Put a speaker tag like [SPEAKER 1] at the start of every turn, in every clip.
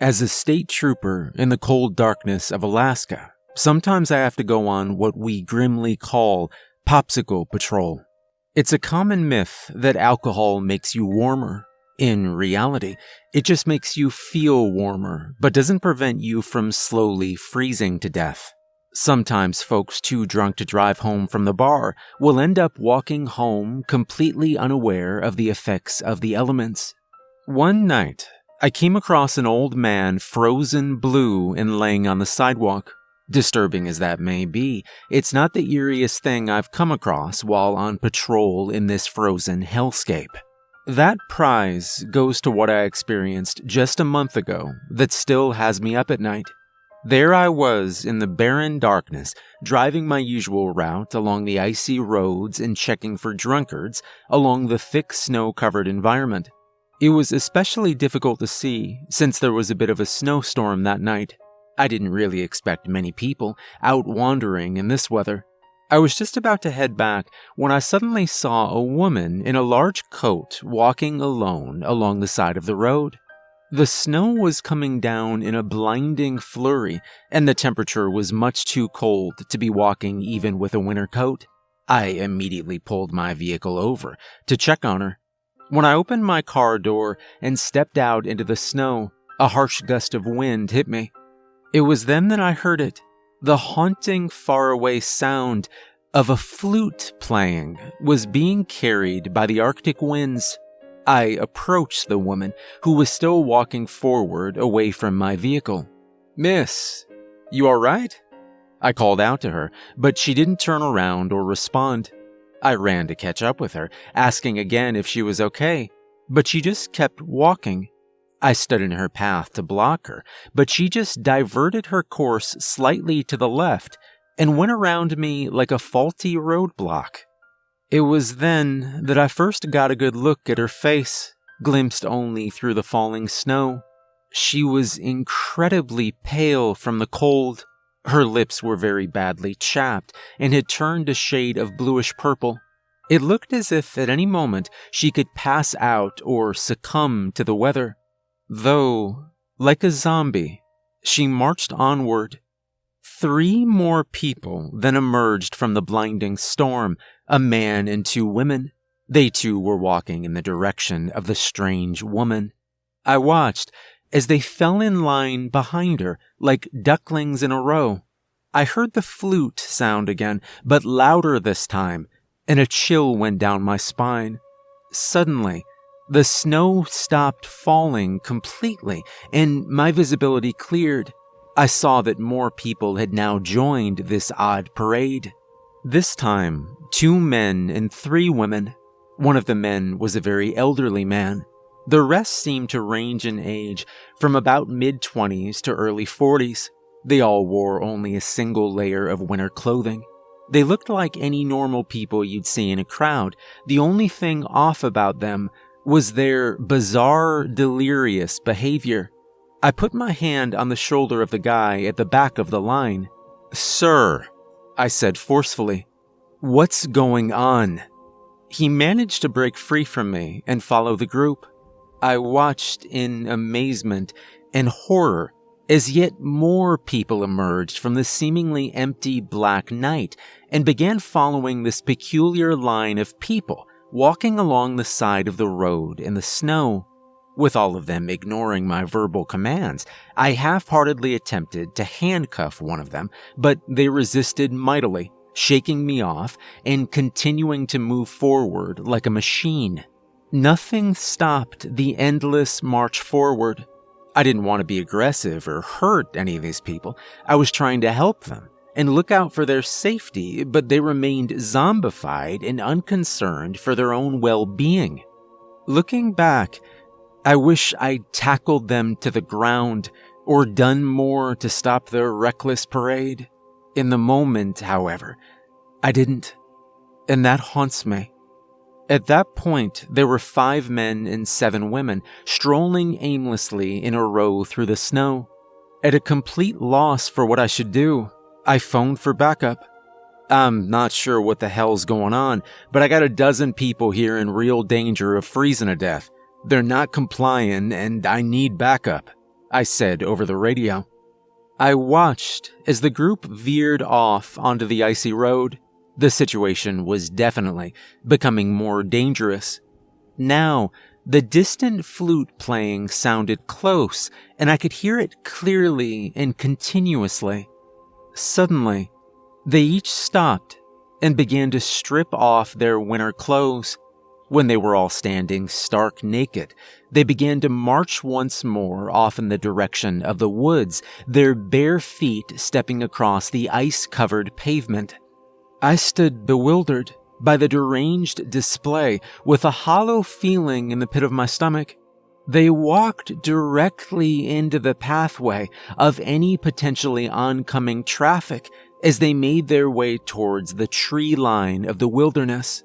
[SPEAKER 1] As a state trooper in the cold darkness of Alaska, sometimes I have to go on what we grimly call popsicle patrol. It's a common myth that alcohol makes you warmer. In reality, it just makes you feel warmer, but doesn't prevent you from slowly freezing to death. Sometimes folks too drunk to drive home from the bar will end up walking home completely unaware of the effects of the elements. One night, I came across an old man frozen blue and laying on the sidewalk. Disturbing as that may be, it's not the eeriest thing I've come across while on patrol in this frozen hellscape. That prize goes to what I experienced just a month ago that still has me up at night. There I was in the barren darkness, driving my usual route along the icy roads and checking for drunkards along the thick snow covered environment. It was especially difficult to see since there was a bit of a snowstorm that night. I didn't really expect many people out wandering in this weather. I was just about to head back when I suddenly saw a woman in a large coat walking alone along the side of the road. The snow was coming down in a blinding flurry, and the temperature was much too cold to be walking even with a winter coat. I immediately pulled my vehicle over to check on her. When I opened my car door and stepped out into the snow, a harsh gust of wind hit me. It was then that I heard it the haunting, faraway sound of a flute playing was being carried by the Arctic winds. I approached the woman, who was still walking forward away from my vehicle. Miss, you all right? I called out to her, but she didn't turn around or respond. I ran to catch up with her, asking again if she was okay, but she just kept walking. I stood in her path to block her, but she just diverted her course slightly to the left and went around me like a faulty roadblock. It was then that I first got a good look at her face, glimpsed only through the falling snow. She was incredibly pale from the cold. Her lips were very badly chapped and had turned a shade of bluish purple. It looked as if at any moment she could pass out or succumb to the weather. Though, like a zombie, she marched onward. Three more people then emerged from the blinding storm, a man and two women. They too were walking in the direction of the strange woman. I watched as they fell in line behind her like ducklings in a row. I heard the flute sound again, but louder this time, and a chill went down my spine. Suddenly, the snow stopped falling completely, and my visibility cleared. I saw that more people had now joined this odd parade. This time, two men and three women. One of the men was a very elderly man. The rest seemed to range in age from about mid 20s to early 40s. They all wore only a single layer of winter clothing. They looked like any normal people you'd see in a crowd. The only thing off about them was their bizarre, delirious behavior. I put my hand on the shoulder of the guy at the back of the line. Sir, I said forcefully, what's going on? He managed to break free from me and follow the group. I watched in amazement and horror as yet more people emerged from the seemingly empty black night and began following this peculiar line of people walking along the side of the road in the snow. With all of them ignoring my verbal commands, I half heartedly attempted to handcuff one of them, but they resisted mightily, shaking me off and continuing to move forward like a machine. Nothing stopped the endless march forward. I didn't want to be aggressive or hurt any of these people. I was trying to help them and look out for their safety, but they remained zombified and unconcerned for their own well being. Looking back, I wish I'd tackled them to the ground or done more to stop their reckless parade. In the moment, however, I didn't, and that haunts me. At that point, there were five men and seven women strolling aimlessly in a row through the snow. At a complete loss for what I should do, I phoned for backup. I'm not sure what the hell's going on, but I got a dozen people here in real danger of freezing to death. They're not complying, and I need backup. I said over the radio. I watched as the group veered off onto the icy road. The situation was definitely becoming more dangerous. Now, the distant flute playing sounded close, and I could hear it clearly and continuously. Suddenly, they each stopped and began to strip off their winter clothes. When they were all standing stark naked, they began to march once more off in the direction of the woods, their bare feet stepping across the ice covered pavement. I stood bewildered by the deranged display with a hollow feeling in the pit of my stomach. They walked directly into the pathway of any potentially oncoming traffic as they made their way towards the tree line of the wilderness.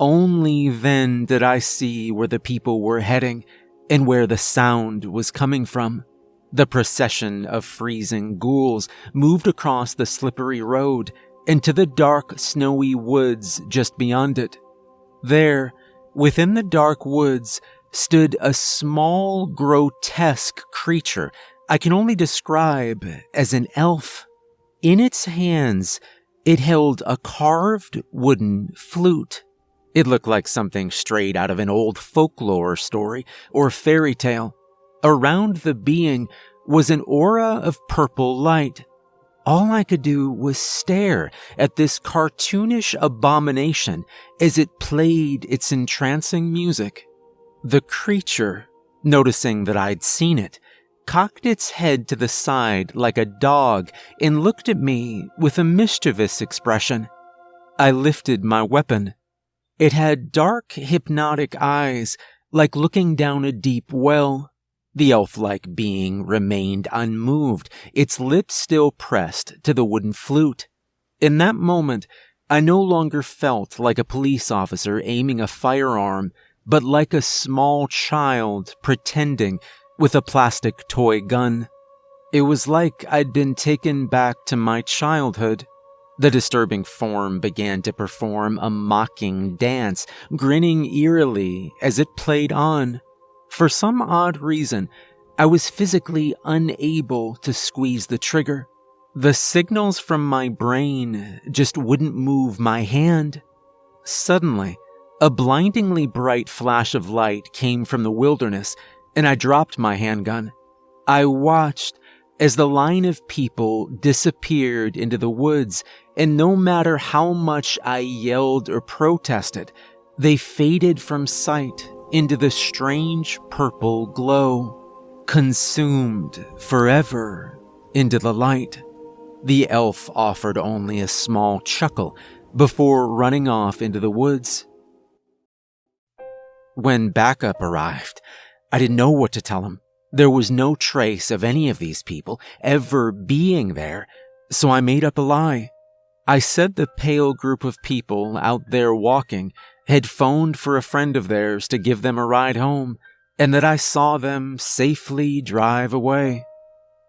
[SPEAKER 1] Only then did I see where the people were heading and where the sound was coming from. The procession of freezing ghouls moved across the slippery road into the dark, snowy woods just beyond it. There, within the dark woods, stood a small, grotesque creature I can only describe as an elf. In its hands, it held a carved wooden flute. It looked like something straight out of an old folklore story or fairy tale. Around the being was an aura of purple light, all I could do was stare at this cartoonish abomination as it played its entrancing music. The creature, noticing that I'd seen it, cocked its head to the side like a dog and looked at me with a mischievous expression. I lifted my weapon. It had dark, hypnotic eyes, like looking down a deep well. The elf like being remained unmoved, its lips still pressed to the wooden flute. In that moment, I no longer felt like a police officer aiming a firearm, but like a small child pretending with a plastic toy gun. It was like I'd been taken back to my childhood. The disturbing form began to perform a mocking dance, grinning eerily as it played on. For some odd reason, I was physically unable to squeeze the trigger. The signals from my brain just wouldn't move my hand. Suddenly, a blindingly bright flash of light came from the wilderness, and I dropped my handgun. I watched as the line of people disappeared into the woods, and no matter how much I yelled or protested, they faded from sight into the strange purple glow, consumed forever into the light. The elf offered only a small chuckle before running off into the woods. When backup arrived, I didn't know what to tell him. There was no trace of any of these people ever being there, so I made up a lie. I said the pale group of people out there walking had phoned for a friend of theirs to give them a ride home, and that I saw them safely drive away.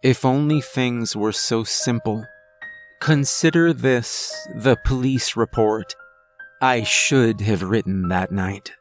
[SPEAKER 1] If only things were so simple. Consider this the police report I should have written that night.